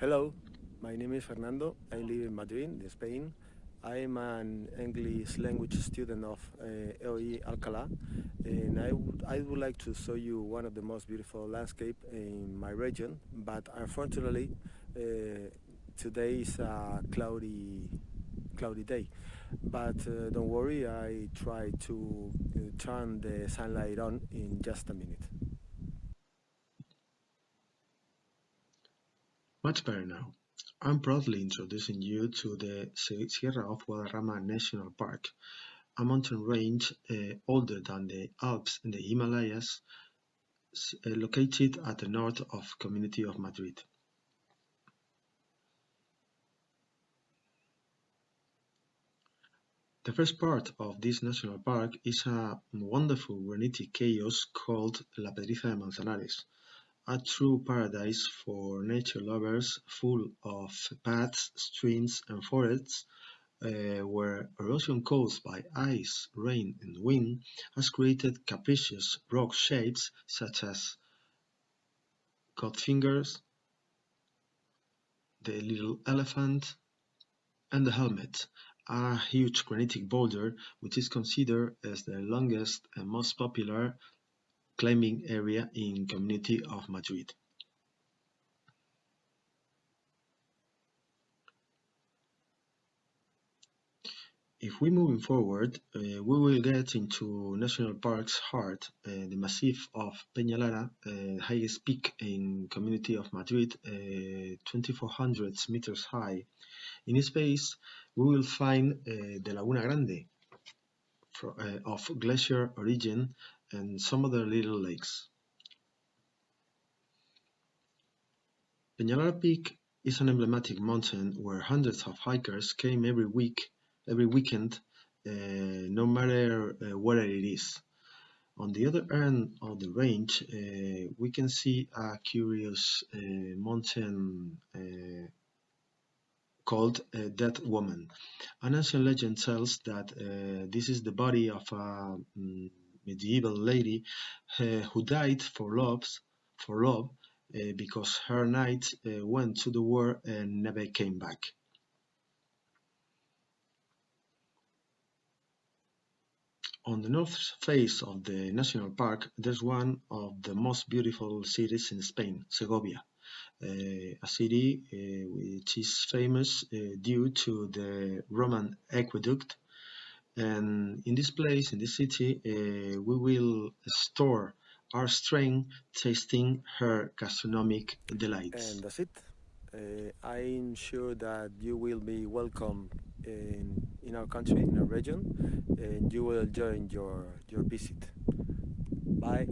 Hello, my name is Fernando. I live in Madrid, in Spain. I am an English language student of uh, EOI Alcalá and I would, I would like to show you one of the most beautiful landscape in my region but unfortunately uh, today is a cloudy cloudy day but uh, don't worry I try to uh, turn the sunlight on in just a minute. Much better now. I'm proudly introducing you to the Sierra of Guadarrama National Park, a mountain range uh, older than the Alps and the Himalayas, uh, located at the north of community of Madrid. The first part of this national park is a wonderful granitic chaos called La Pedriza de Manzanares, a true paradise for nature lovers full of paths, streams and forests uh, where erosion caused by ice, rain and wind has created capricious rock shapes such as Godfingers, the little elephant and the helmet, a huge granitic boulder which is considered as the longest and most popular climbing area in Community of Madrid. If we moving forward, uh, we will get into National Park's heart, uh, the Massif of Peñalara, uh, highest peak in Community of Madrid, uh, 2400 meters high. In this space, we will find uh, the Laguna Grande, of glacier origin and some other little lakes. Peñalara Peak is an emblematic mountain where hundreds of hikers came every week, every weekend, uh, no matter uh, where it is. On the other end of the range, uh, we can see a curious uh, mountain uh, called uh, Dead Woman. An ancient legend tells that this is the body of a um, medieval lady uh, who died for loves for love uh, because her knight uh, went to the war and never came back. On the north face of the national park, there's one of the most beautiful cities in Spain, Segovia, uh, a city uh, which is famous uh, due to the Roman aqueduct and in this place, in this city, uh, we will store our strength tasting her gastronomic delights. And that's it. Uh, I'm sure that you will be welcome in, in our country, in our region, and you will enjoy your, your visit. Bye.